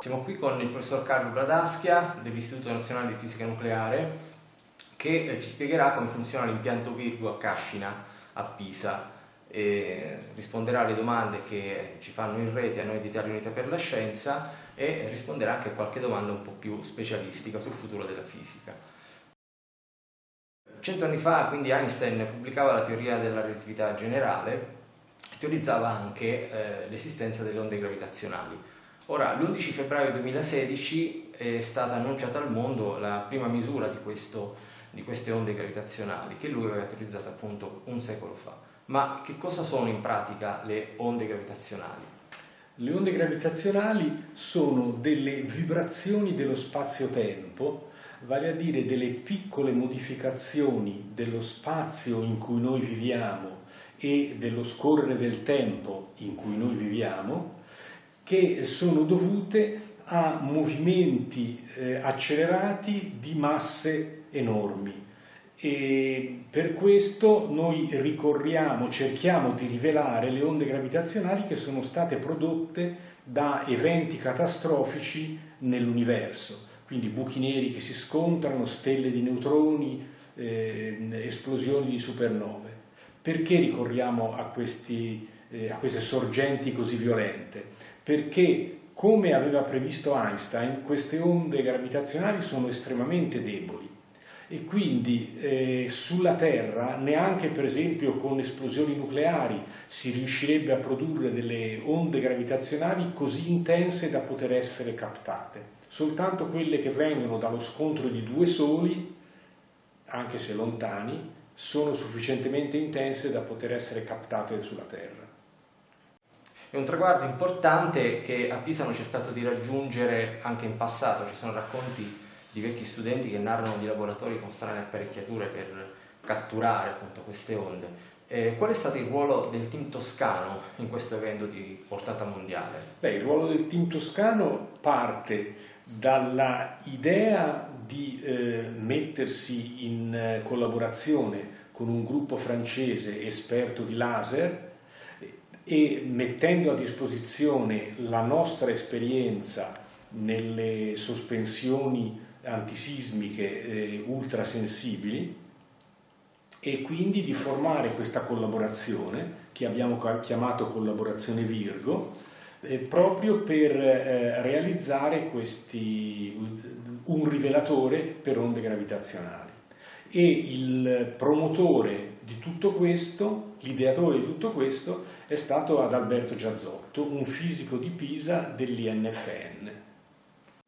Siamo qui con il professor Carlo Bradaschia dell'Istituto Nazionale di Fisica Nucleare che eh, ci spiegherà come funziona l'impianto Virgo a Cascina a Pisa e risponderà alle domande che ci fanno in rete a noi di Italia Unita per la Scienza e risponderà anche a qualche domanda un po' più specialistica sul futuro della fisica. Cento anni fa quindi Einstein pubblicava la teoria della relatività generale teorizzava anche eh, l'esistenza delle onde gravitazionali Ora, l'11 febbraio 2016 è stata annunciata al mondo la prima misura di, questo, di queste onde gravitazionali che lui aveva teorizzato appunto un secolo fa. Ma che cosa sono in pratica le onde gravitazionali? Le onde gravitazionali sono delle vibrazioni dello spazio-tempo, vale a dire delle piccole modificazioni dello spazio in cui noi viviamo e dello scorrere del tempo in cui noi viviamo, che sono dovute a movimenti eh, accelerati di masse enormi. E per questo noi ricorriamo, cerchiamo di rivelare le onde gravitazionali che sono state prodotte da eventi catastrofici nell'universo, quindi buchi neri che si scontrano, stelle di neutroni, eh, esplosioni di supernove. Perché ricorriamo a, questi, eh, a queste sorgenti così violente? perché come aveva previsto Einstein queste onde gravitazionali sono estremamente deboli e quindi eh, sulla Terra neanche per esempio con esplosioni nucleari si riuscirebbe a produrre delle onde gravitazionali così intense da poter essere captate. Soltanto quelle che vengono dallo scontro di due soli, anche se lontani, sono sufficientemente intense da poter essere captate sulla Terra. È un traguardo importante che a Pisa hanno cercato di raggiungere anche in passato, ci sono racconti di vecchi studenti che narrano di laboratori con strane apparecchiature per catturare appunto queste onde. Eh, qual è stato il ruolo del team toscano in questo evento di portata mondiale? Beh, il ruolo del team toscano parte dalla idea di eh, mettersi in eh, collaborazione con un gruppo francese esperto di laser e mettendo a disposizione la nostra esperienza nelle sospensioni antisismiche eh, ultrasensibili e quindi di formare questa collaborazione che abbiamo chiamato collaborazione Virgo eh, proprio per eh, realizzare questi, un rivelatore per onde gravitazionali e il promotore di tutto questo, l'ideatore di tutto questo, è stato Adalberto Giazzotto, un fisico di Pisa dell'INFN.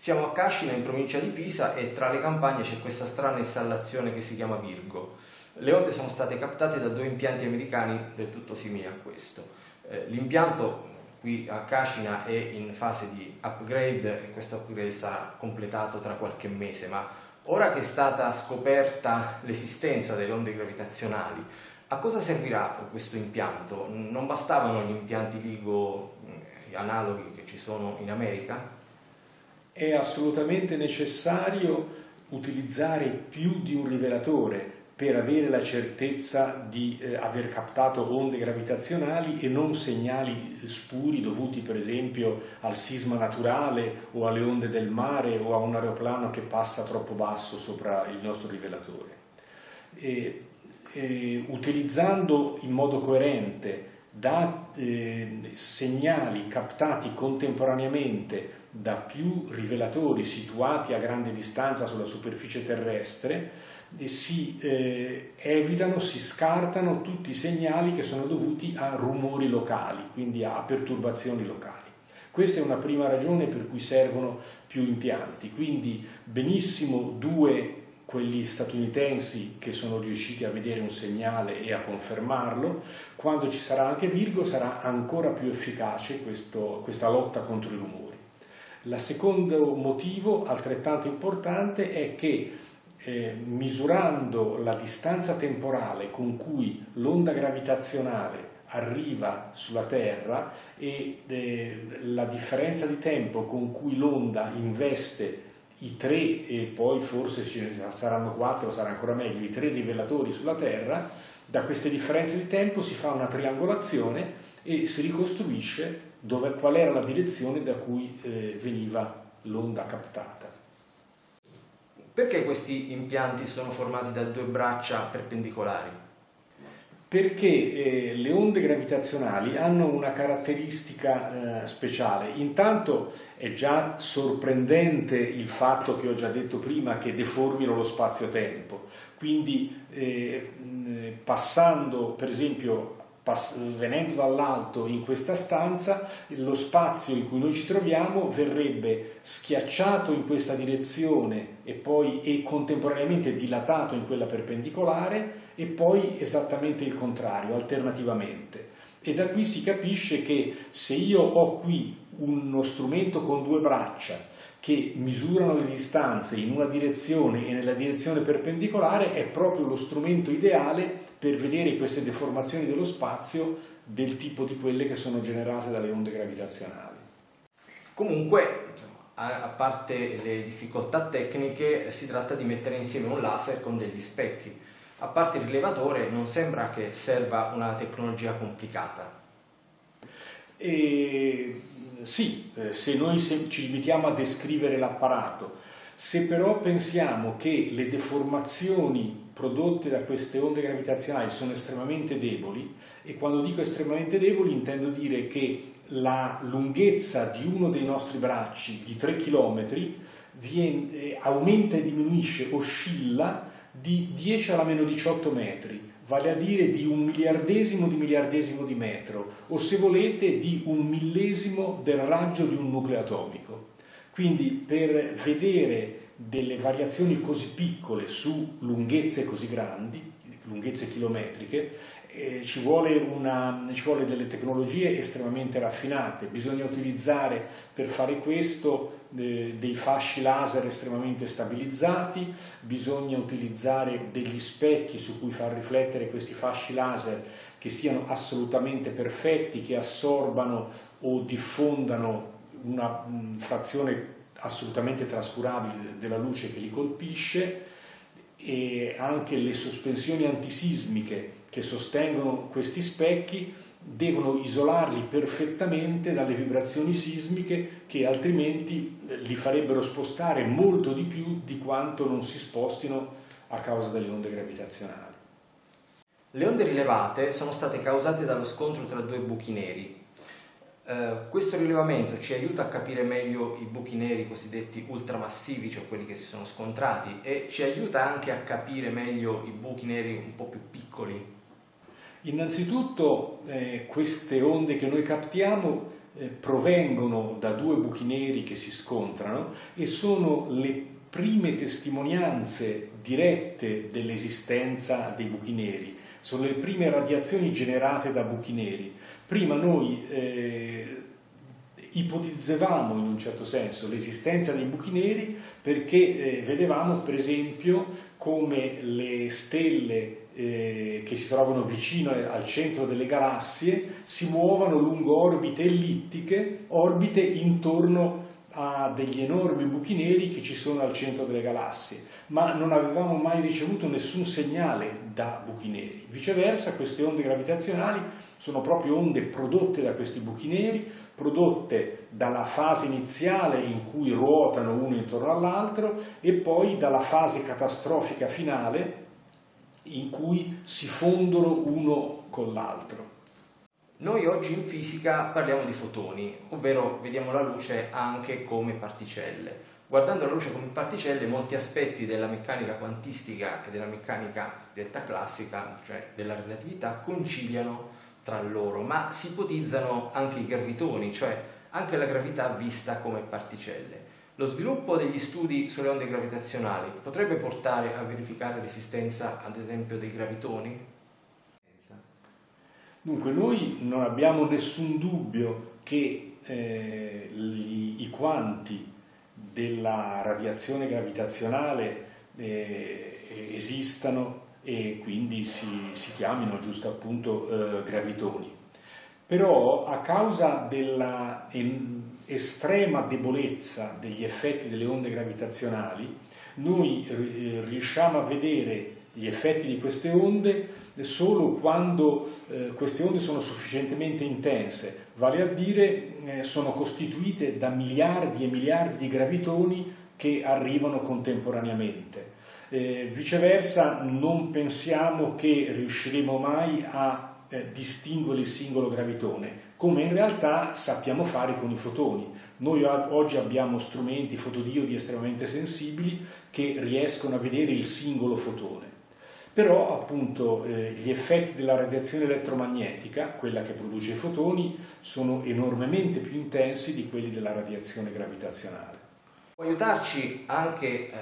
Siamo a Cascina, in provincia di Pisa, e tra le campagne c'è questa strana installazione che si chiama Virgo. Le onde sono state captate da due impianti americani del tutto simili a questo. Eh, l'impianto qui a Cascina è in fase di upgrade e questo upgrade sarà completato tra qualche mese, ma Ora che è stata scoperta l'esistenza delle onde gravitazionali, a cosa servirà questo impianto? Non bastavano gli impianti LIGO eh, analoghi che ci sono in America? È assolutamente necessario utilizzare più di un rivelatore per avere la certezza di eh, aver captato onde gravitazionali e non segnali spuri dovuti per esempio al sisma naturale o alle onde del mare o a un aeroplano che passa troppo basso sopra il nostro rivelatore. E, e, utilizzando in modo coerente da eh, segnali captati contemporaneamente da più rivelatori situati a grande distanza sulla superficie terrestre, si eh, evitano, si scartano tutti i segnali che sono dovuti a rumori locali, quindi a perturbazioni locali. Questa è una prima ragione per cui servono più impianti, quindi benissimo due quelli statunitensi che sono riusciti a vedere un segnale e a confermarlo, quando ci sarà anche Virgo sarà ancora più efficace questo, questa lotta contro i rumori. Il secondo motivo altrettanto importante è che eh, misurando la distanza temporale con cui l'onda gravitazionale arriva sulla Terra e eh, la differenza di tempo con cui l'onda investe i tre, e poi forse ne saranno quattro, sarà ancora meglio, i tre rivelatori sulla Terra, da queste differenze di tempo si fa una triangolazione e si ricostruisce dove, qual era la direzione da cui eh, veniva l'onda captata. Perché questi impianti sono formati da due braccia perpendicolari? Perché eh, le onde gravitazionali hanno una caratteristica eh, speciale. Intanto è già sorprendente il fatto che ho già detto prima che deformino lo spazio-tempo. Quindi eh, passando per esempio venendo dall'alto in questa stanza, lo spazio in cui noi ci troviamo verrebbe schiacciato in questa direzione e poi e contemporaneamente dilatato in quella perpendicolare e poi esattamente il contrario, alternativamente. E da qui si capisce che se io ho qui uno strumento con due braccia che misurano le distanze in una direzione e nella direzione perpendicolare è proprio lo strumento ideale per vedere queste deformazioni dello spazio del tipo di quelle che sono generate dalle onde gravitazionali. Comunque, a parte le difficoltà tecniche, si tratta di mettere insieme un laser con degli specchi. A parte il rilevatore non sembra che serva una tecnologia complicata. E sì, eh, se noi ci limitiamo a descrivere l'apparato, se però pensiamo che le deformazioni prodotte da queste onde gravitazionali sono estremamente deboli, e quando dico estremamente deboli intendo dire che la lunghezza di uno dei nostri bracci di 3 km eh, aumenta e diminuisce, oscilla di 10 alla meno 18 metri, vale a dire di un miliardesimo di miliardesimo di metro, o se volete di un millesimo del raggio di un nucleo atomico. Quindi per vedere delle variazioni così piccole su lunghezze così grandi, lunghezze chilometriche, eh, ci, vuole una, ci vuole delle tecnologie estremamente raffinate, bisogna utilizzare per fare questo eh, dei fasci laser estremamente stabilizzati, bisogna utilizzare degli specchi su cui far riflettere questi fasci laser che siano assolutamente perfetti, che assorbano o diffondano una frazione assolutamente trascurabile della luce che li colpisce e anche le sospensioni antisismiche che sostengono questi specchi devono isolarli perfettamente dalle vibrazioni sismiche che altrimenti eh, li farebbero spostare molto di più di quanto non si spostino a causa delle onde gravitazionali. Le onde rilevate sono state causate dallo scontro tra due buchi neri. Eh, questo rilevamento ci aiuta a capire meglio i buchi neri cosiddetti ultramassivi, cioè quelli che si sono scontrati, e ci aiuta anche a capire meglio i buchi neri un po' più piccoli, Innanzitutto eh, queste onde che noi captiamo eh, provengono da due buchi neri che si scontrano e sono le prime testimonianze dirette dell'esistenza dei buchi neri, sono le prime radiazioni generate da buchi neri. Prima noi eh, ipotizzavamo in un certo senso l'esistenza dei buchi neri perché eh, vedevamo per esempio come le stelle eh, che si trovano vicino al centro delle galassie si muovano lungo orbite ellittiche, orbite intorno a degli enormi buchi neri che ci sono al centro delle galassie, ma non avevamo mai ricevuto nessun segnale da buchi neri. Viceversa, queste onde gravitazionali sono proprio onde prodotte da questi buchi neri, prodotte dalla fase iniziale in cui ruotano uno intorno all'altro e poi dalla fase catastrofica finale in cui si fondono uno con l'altro. Noi oggi in fisica parliamo di fotoni, ovvero vediamo la luce anche come particelle. Guardando la luce come particelle, molti aspetti della meccanica quantistica e della meccanica detta classica, cioè della relatività, conciliano tra loro, ma si ipotizzano anche i gravitoni, cioè anche la gravità vista come particelle. Lo sviluppo degli studi sulle onde gravitazionali potrebbe portare a verificare l'esistenza, ad esempio, dei gravitoni? Dunque, noi non abbiamo nessun dubbio che eh, gli, i quanti della radiazione gravitazionale eh, esistano e quindi si, si chiamino giusto appunto eh, gravitoni. però a causa della estrema debolezza degli effetti delle onde gravitazionali, noi eh, riusciamo a vedere gli effetti di queste onde solo quando eh, queste onde sono sufficientemente intense, vale a dire eh, sono costituite da miliardi e miliardi di gravitoni che arrivano contemporaneamente. Eh, viceversa non pensiamo che riusciremo mai a eh, distinguere il singolo gravitone, come in realtà sappiamo fare con i fotoni. Noi oggi abbiamo strumenti fotodiodi estremamente sensibili che riescono a vedere il singolo fotone. Però appunto eh, gli effetti della radiazione elettromagnetica, quella che produce i fotoni, sono enormemente più intensi di quelli della radiazione gravitazionale. Può aiutarci anche eh,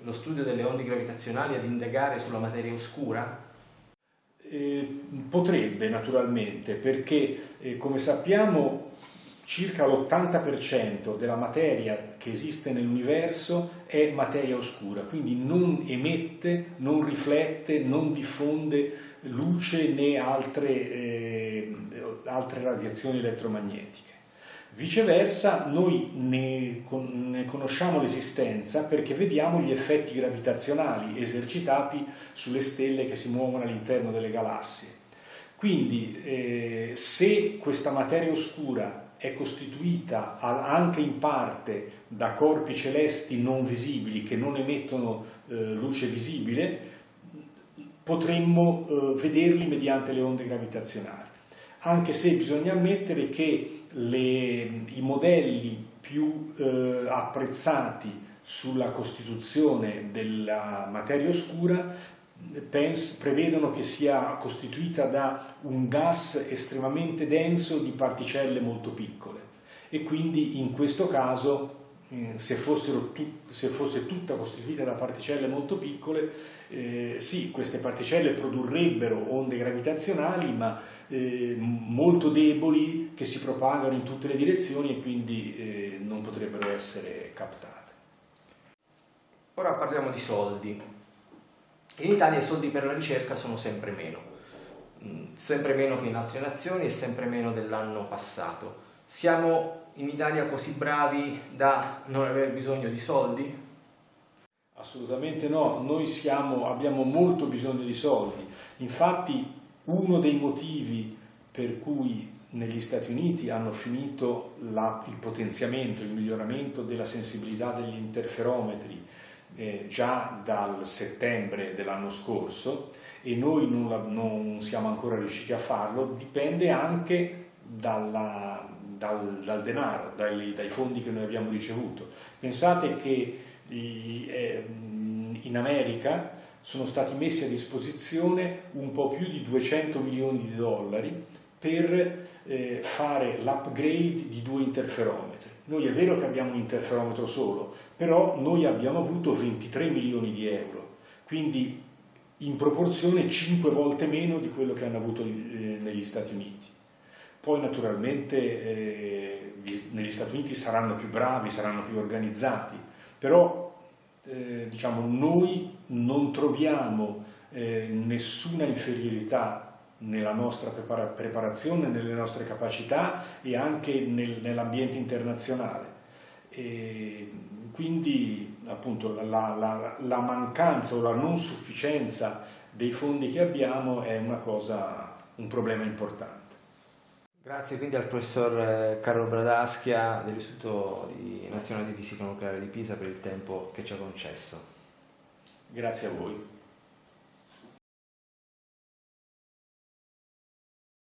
lo studio delle onde gravitazionali ad indagare sulla materia oscura? Eh, potrebbe naturalmente, perché eh, come sappiamo circa l'80% della materia che esiste nell'universo è materia oscura, quindi non emette, non riflette, non diffonde luce né altre, eh, altre radiazioni elettromagnetiche. Viceversa, noi ne, ne conosciamo l'esistenza perché vediamo gli effetti gravitazionali esercitati sulle stelle che si muovono all'interno delle galassie. Quindi, eh, se questa materia oscura è costituita anche in parte da corpi celesti non visibili che non emettono eh, luce visibile, potremmo eh, vederli mediante le onde gravitazionali. Anche se bisogna ammettere che le, i modelli più eh, apprezzati sulla costituzione della materia oscura prevedono che sia costituita da un gas estremamente denso di particelle molto piccole e quindi in questo caso eh, se, se, fosse tutta costituita da particelle molto piccole, eh, sì, queste particelle produrrebbero onde gravitazionali, ma eh, molto deboli che si propagano in tutte le direzioni e quindi eh, non potrebbero essere captate. Ora parliamo di soldi. In Italia i soldi per la ricerca sono sempre meno, mm, sempre meno che in altre nazioni e sempre meno dell'anno passato. Siamo in Italia così bravi da non aver bisogno di soldi? Assolutamente no, noi siamo, abbiamo molto bisogno di soldi. Infatti uno dei motivi per cui negli Stati Uniti hanno finito la, il potenziamento, il miglioramento della sensibilità degli interferometri eh, già dal settembre dell'anno scorso e noi non, la, non, siamo ancora riusciti a farlo, dipende anche dalla, dal, dal, denaro, dai, dai, fondi che noi abbiamo ricevuto. Pensate che eh, in America sono stati messi a disposizione un po' più di 200 milioni di dollari per eh, fare l'upgrade di due interferometri. Noi è vero che abbiamo un interferometro solo, però noi abbiamo avuto 23 milioni di euro, quindi in proporzione 5 volte meno di quello che hanno avuto eh, negli Stati Uniti. Poi naturalmente eh, negli Stati Uniti saranno più bravi, saranno più organizzati, però eh, diciamo, noi non troviamo eh, nessuna inferiorità nella nostra preparazione, nelle nostre capacità e anche nel, nell'ambiente internazionale. E quindi appunto la, la, la, mancanza o la non sufficienza dei fondi che abbiamo è una cosa, un problema importante. Grazie quindi al professor eh, Carlo Bradaschia dell'Istituto Nazionale di Fisica Nucleare di Pisa per il tempo che ci ha concesso. Grazie a voi.